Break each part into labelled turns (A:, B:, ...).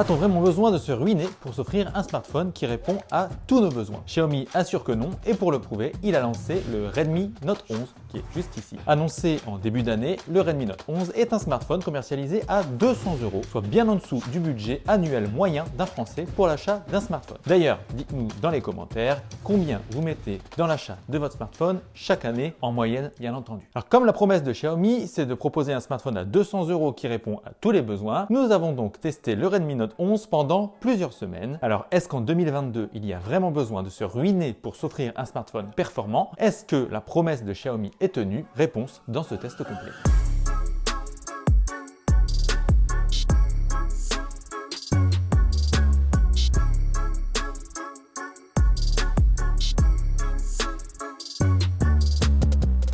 A: A-t-on vraiment besoin de se ruiner pour s'offrir un smartphone qui répond à tous nos besoins? Xiaomi assure que non et pour le prouver, il a lancé le Redmi Note 11 qui est juste ici. Annoncé en début d'année, le Redmi Note 11 est un smartphone commercialisé à 200 euros, soit bien en dessous du budget annuel moyen d'un Français pour l'achat d'un smartphone. D'ailleurs, dites-nous dans les commentaires combien vous mettez dans l'achat de votre smartphone chaque année, en moyenne bien entendu. Alors comme la promesse de Xiaomi, c'est de proposer un smartphone à 200 euros qui répond à tous les besoins, nous avons donc testé le Redmi Note 11 pendant plusieurs semaines. Alors est-ce qu'en 2022, il y a vraiment besoin de se ruiner pour s'offrir un smartphone performant? Est-ce que la promesse de Xiaomi est tenue? Réponse dans ce test complet.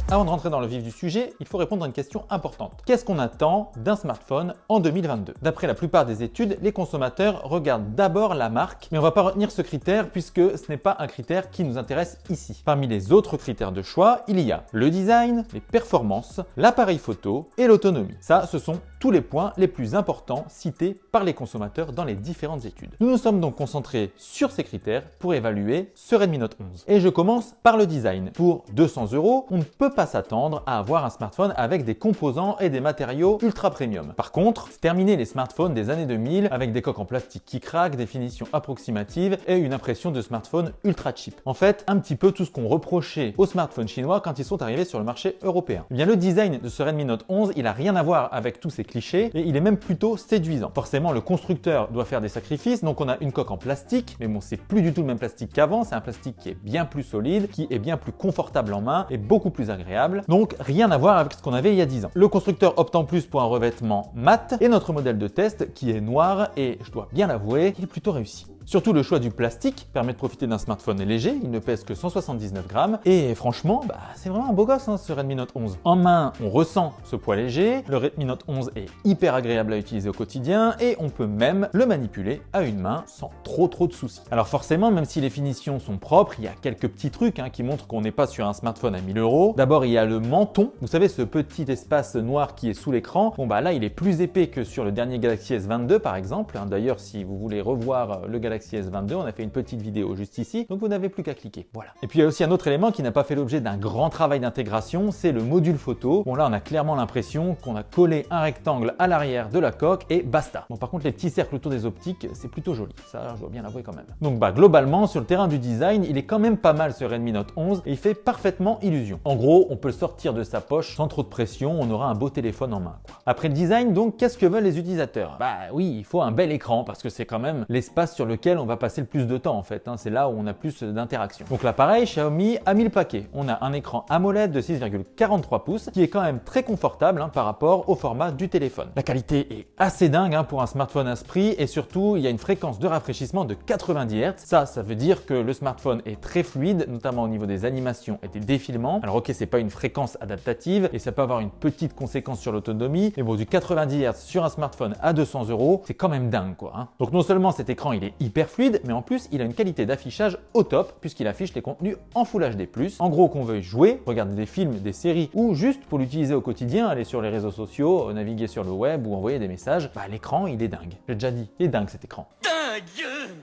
A: Avant de rentrer dans le vif du sujet, il faut répondre à une question importante. Qu'est-ce qu'on attend d'un smartphone en 2022 D'après la plupart des études, les consommateurs regardent d'abord la marque, mais on ne va pas retenir ce critère puisque ce n'est pas un critère qui nous intéresse ici. Parmi les autres critères de choix, il y a le design, les performances, l'appareil photo et l'autonomie. Ça, ce sont tous les points les plus importants cités par les consommateurs dans les différentes études. Nous nous sommes donc concentrés sur ces critères pour évaluer ce Redmi Note 11. Et je commence par le design. Pour 200 euros, on ne peut pas s'attendre à avoir un smartphone avec des composants et des matériaux ultra premium. Par contre, terminé les smartphones des années 2000 avec des coques en plastique qui craquent, des finitions approximatives et une impression de smartphone ultra cheap. En fait, un petit peu tout ce qu'on reprochait aux smartphones chinois quand ils sont arrivés sur le marché européen. Eh bien, le design de ce Redmi Note 11, il a rien à voir avec tous ces et il est même plutôt séduisant. Forcément, le constructeur doit faire des sacrifices, donc on a une coque en plastique, mais bon, c'est plus du tout le même plastique qu'avant, c'est un plastique qui est bien plus solide, qui est bien plus confortable en main et beaucoup plus agréable donc rien à voir avec ce qu'on avait il y a 10 ans. Le constructeur opte en plus pour un revêtement mat et notre modèle de test qui est noir et je dois bien l'avouer, il est plutôt réussi. Surtout le choix du plastique permet de profiter d'un smartphone léger, il ne pèse que 179 grammes et franchement, bah, c'est vraiment un beau gosse hein, ce Redmi Note 11. En main, on ressent ce poids léger, le Redmi Note 11 est hyper agréable à utiliser au quotidien et on peut même le manipuler à une main sans trop trop de soucis. Alors forcément, même si les finitions sont propres, il y a quelques petits trucs hein, qui montrent qu'on n'est pas sur un smartphone à 1000 euros. D'abord, il y a le menton, vous savez ce petit espace noir qui est sous l'écran. Bon bah là, il est plus épais que sur le dernier Galaxy S22 par exemple. Hein. D'ailleurs, si vous voulez revoir le Galaxy Galaxy S22, on a fait une petite vidéo juste ici, donc vous n'avez plus qu'à cliquer. Voilà. Et puis il y a aussi un autre élément qui n'a pas fait l'objet d'un grand travail d'intégration, c'est le module photo. Bon là, on a clairement l'impression qu'on a collé un rectangle à l'arrière de la coque et basta. Bon par contre, les petits cercles autour des optiques, c'est plutôt joli. Ça, je dois bien l'avouer quand même. Donc bah globalement, sur le terrain du design, il est quand même pas mal ce Redmi Note 11 et il fait parfaitement illusion. En gros, on peut le sortir de sa poche sans trop de pression, on aura un beau téléphone en main. Après le design, donc, qu'est-ce que veulent les utilisateurs? Bah oui, il faut un bel écran parce que c'est quand même l'espace sur lequel on va passer le plus de temps en fait. Hein. C'est là où on a plus d'interaction. Donc l'appareil Xiaomi a mis le paquet. On a un écran AMOLED de 6,43 pouces qui est quand même très confortable hein, par rapport au format du téléphone. La qualité est assez dingue hein, pour un smartphone à ce prix et surtout il y a une fréquence de rafraîchissement de 90 Hz. Ça, ça veut dire que le smartphone est très fluide, notamment au niveau des animations et des défilements. Alors ok, c'est pas une fréquence adaptative et ça peut avoir une petite conséquence sur l'autonomie, mais bon, du 90 Hz sur un smartphone à 200 euros, c'est quand même dingue quoi. Donc non seulement cet écran il est hyper fluide, mais en plus, il a une qualité d'affichage au top puisqu'il affiche les contenus en Full HD+. En gros, qu'on veuille jouer, regarder des films, des séries ou juste pour l'utiliser au quotidien, aller sur les réseaux sociaux, naviguer sur le web ou envoyer des messages, bah l'écran, il est dingue. J'ai déjà dit, il est dingue cet écran.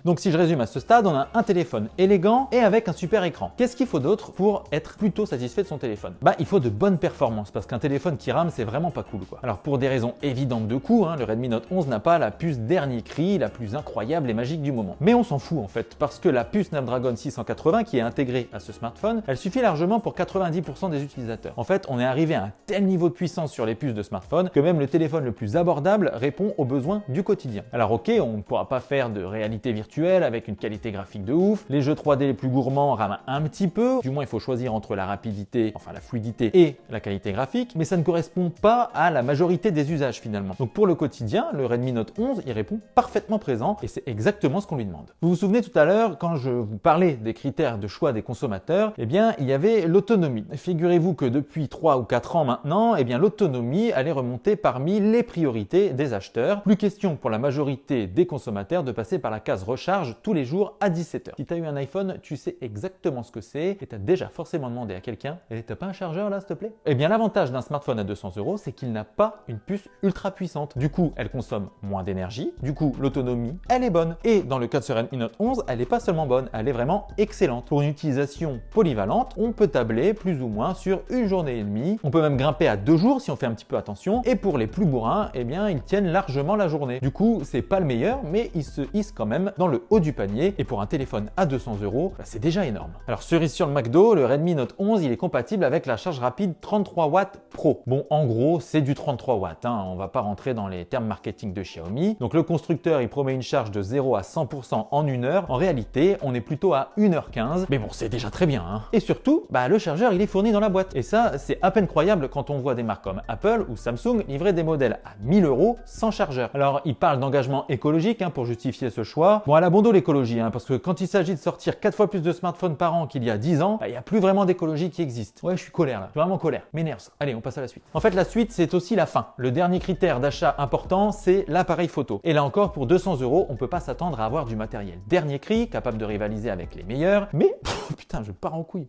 A: Donc si je résume à ce stade, on a un téléphone élégant et avec un super écran. Qu'est-ce qu'il faut d'autre pour être plutôt satisfait de son téléphone? Bah il faut de bonnes performances parce qu'un téléphone qui rame c'est vraiment pas cool quoi. Alors pour des raisons évidentes de coût, hein, le Redmi Note 11 n'a pas la puce dernier cri, la plus incroyable et magique du moment. Mais on s'en fout en fait parce que la puce Snapdragon 680 qui est intégrée à ce smartphone, elle suffit largement pour 90% des utilisateurs. En fait on est arrivé à un tel niveau de puissance sur les puces de smartphone que même le téléphone le plus abordable répond aux besoins du quotidien. Alors ok on ne pourra pas faire de réalité virtuelle avec une qualité graphique de ouf. Les jeux 3D les plus gourmands rament un petit peu. Du moins, il faut choisir entre la rapidité, enfin la fluidité et la qualité graphique. Mais ça ne correspond pas à la majorité des usages finalement. Donc pour le quotidien, le Redmi Note 11 y répond parfaitement présent et c'est exactement ce qu'on lui demande. Vous vous souvenez tout à l'heure, quand je vous parlais des critères de choix des consommateurs, eh bien, il y avait l'autonomie. Figurez-vous que depuis 3 ou 4 ans maintenant, eh bien, l'autonomie allait remonter parmi les priorités des acheteurs. Plus question pour la majorité des consommateurs de passer par la case recharge tous les jours à 17h. Si tu as eu un iPhone, tu sais exactement ce que c'est et tu as déjà forcément demandé à quelqu'un « Et t'as pas un chargeur là, s'il te plaît ?» Eh bien, l'avantage d'un smartphone à 200 euros, c'est qu'il n'a pas une puce ultra puissante. Du coup, elle consomme moins d'énergie. Du coup, l'autonomie, elle est bonne. Et dans le cas de Redmi Note 11, elle n'est pas seulement bonne, elle est vraiment excellente. Pour une utilisation polyvalente, on peut tabler plus ou moins sur une journée et demie. On peut même grimper à deux jours si on fait un petit peu attention. Et pour les plus bourrins, eh bien, ils tiennent largement la journée. Du coup, c'est pas le meilleur, mais il se quand même dans le haut du panier. Et pour un téléphone à 200 euros, bah, c'est déjà énorme. Alors, cerise sur le McDo, le Redmi Note 11, il est compatible avec la charge rapide 33 watts Pro. Bon, en gros, c'est du 33 watts. Hein. On va pas rentrer dans les termes marketing de Xiaomi. Donc, le constructeur, il promet une charge de 0 à 100% en une heure. En réalité, on est plutôt à 1h15. Mais bon, c'est déjà très bien. Hein. Et surtout, bah, le chargeur, il est fourni dans la boîte. Et ça, c'est à peine croyable quand on voit des marques comme Apple ou Samsung livrer des modèles à 1000 euros sans chargeur. Alors, il parle d'engagement écologique hein, pour justifier ce choix. Bon, à la bon l'écologie, hein, parce que quand il s'agit de sortir 4 fois plus de smartphones par an qu'il y a 10 ans, bah, il n'y a plus vraiment d'écologie qui existe. Ouais, je suis colère là, je suis vraiment colère, m'énerve. Allez, on passe à la suite. En fait, la suite, c'est aussi la fin. Le dernier critère d'achat important, c'est l'appareil photo. Et là encore, pour 200 euros, on peut pas s'attendre à avoir du matériel dernier cri, capable de rivaliser avec les meilleurs, mais putain, je pars en couille.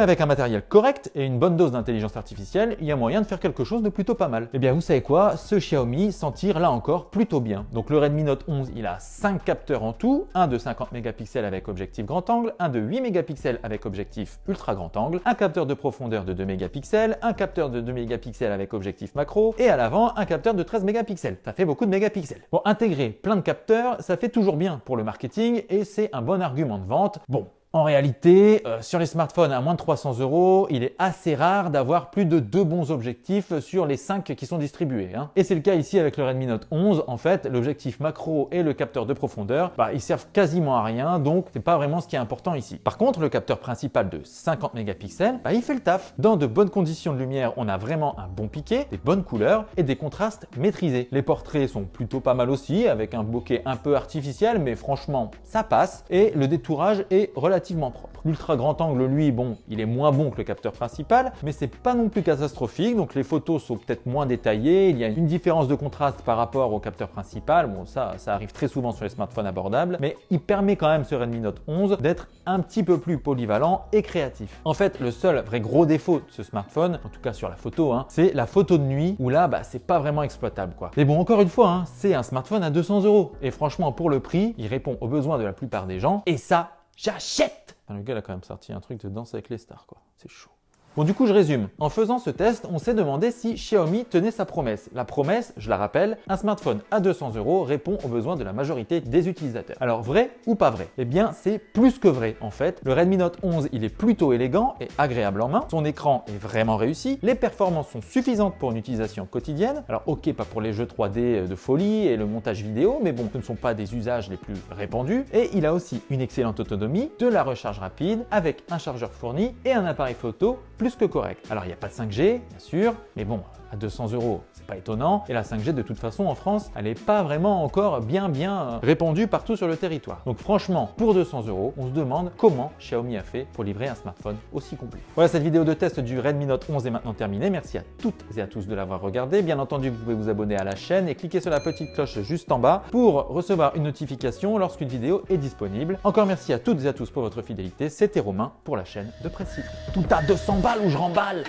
A: Avec un matériel correct et une bonne dose d'intelligence artificielle, il y a moyen de faire quelque chose de plutôt pas mal. Eh bien, vous savez quoi? Ce Xiaomi s'en tire là encore plutôt bien. Donc le Redmi Note 11, il a 5 capteurs en tout, un de 50 mégapixels avec objectif grand angle, un de 8 mégapixels avec objectif ultra grand angle, un capteur de profondeur de 2 mégapixels, un capteur de 2 mégapixels avec objectif macro, et à l'avant, un capteur de 13 mégapixels. Ça fait beaucoup de mégapixels. Bon, intégrer plein de capteurs, ça fait toujours bien pour le marketing et c'est un bon argument de vente. Bon, en réalité, euh, sur les smartphones à moins de 300 euros, il est assez rare d'avoir plus de deux bons objectifs sur les 5 qui sont distribués. Hein. Et c'est le cas ici avec le Redmi Note 11. En fait, l'objectif macro et le capteur de profondeur, bah, ils servent quasiment à rien, donc c'est pas vraiment ce qui est important ici. Par contre, le capteur principal de 50 mégapixels, bah, il fait le taf. Dans de bonnes conditions de lumière, on a vraiment un bon piqué, des bonnes couleurs et des contrastes maîtrisés. Les portraits sont plutôt pas mal aussi, avec un bokeh un peu artificiel, mais franchement, ça passe. Et le détourage est relativement propre. L'ultra grand angle, lui, bon, il est moins bon que le capteur principal, mais c'est pas non plus catastrophique, donc les photos sont peut-être moins détaillées, il y a une différence de contraste par rapport au capteur principal, bon ça, ça arrive très souvent sur les smartphones abordables, mais il permet quand même ce Redmi Note 11 d'être un petit peu plus polyvalent et créatif. En fait, le seul vrai gros défaut de ce smartphone, en tout cas sur la photo, hein, c'est la photo de nuit, où là, bah, c'est pas vraiment exploitable quoi. Mais bon, encore une fois, hein, c'est un smartphone à 200 euros, et franchement, pour le prix, il répond aux besoins de la plupart des gens, et ça, j'achète Le gars a quand même sorti un truc de danse avec les stars, quoi. C'est chaud. Bon, du coup, je résume. En faisant ce test, on s'est demandé si Xiaomi tenait sa promesse. La promesse, je la rappelle, un smartphone à 200 euros répond aux besoins de la majorité des utilisateurs. Alors, vrai ou pas vrai? Eh bien, c'est plus que vrai, en fait. Le Redmi Note 11, il est plutôt élégant et agréable en main. Son écran est vraiment réussi. Les performances sont suffisantes pour une utilisation quotidienne. Alors, ok, pas pour les jeux 3D de folie et le montage vidéo, mais bon, ce ne sont pas des usages les plus répandus. Et il a aussi une excellente autonomie, de la recharge rapide, avec un chargeur fourni et un appareil photo plus que correct. Alors il n'y a pas de 5G, bien sûr, mais bon, à 200 euros, c'est pas étonnant. Et la 5G, de toute façon, en France, elle n'est pas vraiment encore bien bien répandue partout sur le territoire. Donc franchement, pour 200 euros, on se demande comment Xiaomi a fait pour livrer un smartphone aussi complet. Voilà, cette vidéo de test du Redmi Note 11 est maintenant terminée. Merci à toutes et à tous de l'avoir regardé. Bien entendu, vous pouvez vous abonner à la chaîne et cliquer sur la petite cloche juste en bas pour recevoir une notification lorsqu'une vidéo est disponible. Encore merci à toutes et à tous pour votre fidélité. C'était Romain pour la chaîne de Presse Tout à 200 balles ou je remballe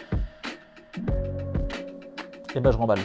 A: et ben je remballe.